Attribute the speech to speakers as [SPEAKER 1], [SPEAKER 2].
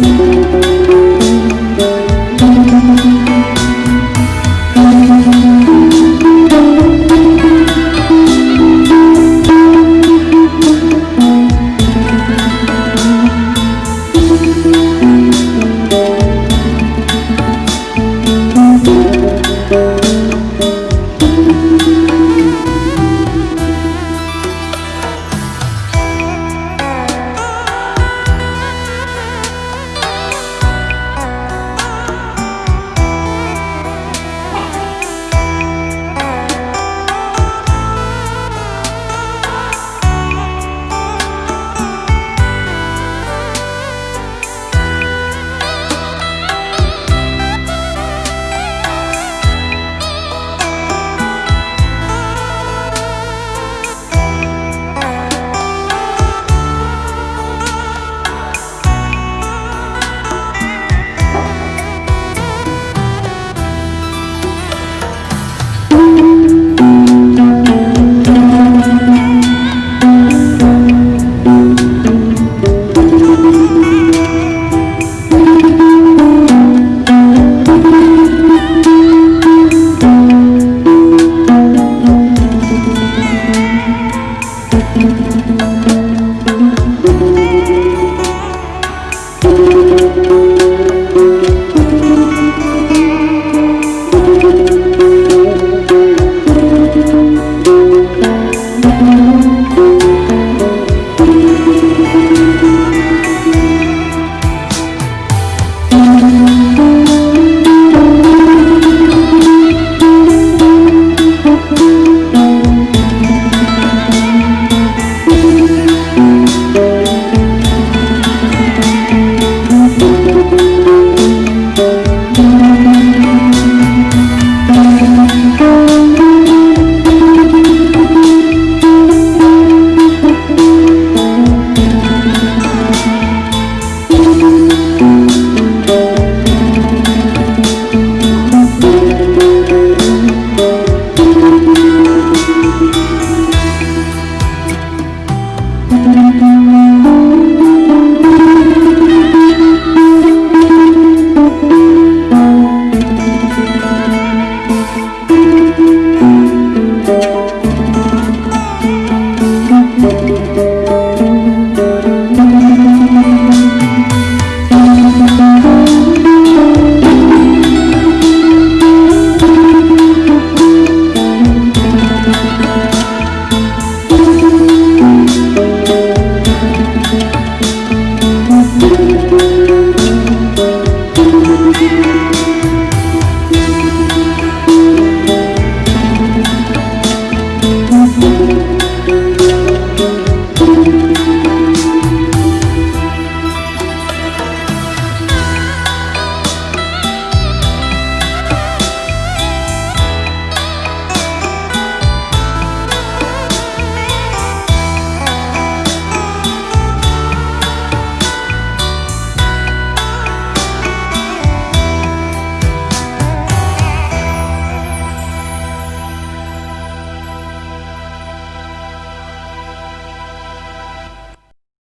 [SPEAKER 1] Música Thank you.